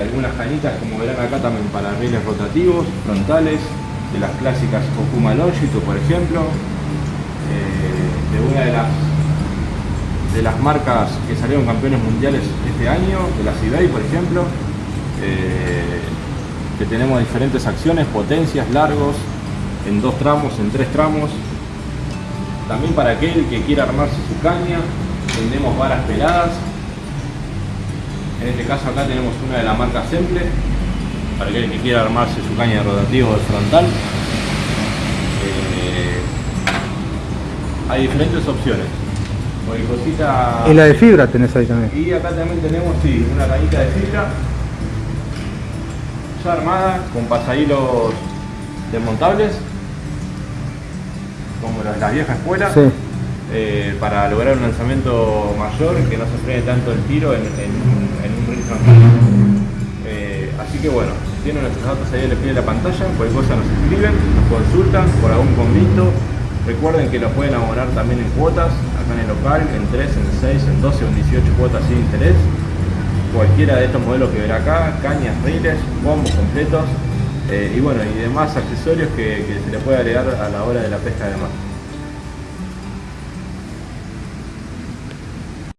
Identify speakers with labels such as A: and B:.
A: Algunas cañitas como verán acá también para rieles rotativos, frontales, de las clásicas Okuma Longitude por ejemplo, eh, de una de las de las marcas que salieron campeones mundiales este año, de la Cibey por ejemplo, eh, que tenemos diferentes acciones, potencias, largos, en dos tramos, en tres tramos. También para aquel que quiera armarse su caña, tenemos varas peladas. En este caso acá tenemos una de la marca Semple, para aquel que quiera armarse su caña de rotativo de frontal. Eh, hay diferentes opciones. Cosita,
B: y la de fibra tenés ahí también.
A: Y acá también tenemos, sí, una cañita de fibra ya armada con pasahilos desmontables como las, las viejas escuelas
B: Sí.
A: eh, para lograr un lanzamiento mayor que no se frene tanto el tiro en, en un- en un frontal. Eh, así que bueno, tienen nuestros datos ahí en el pie de la pantalla, cualquier cosa nos escriben, nos consultan por algún convito. Recuerden que lo pueden abonar también en cuotas, acá en el local, en 3, en 6, en 12 o en 18 cuotas sin interés. Cualquiera de estos modelos que verá acá, cañas, riles, bombos completos eh, y bueno, y demás accesorios que, que se le puede agregar a la hora de la pesca de mar.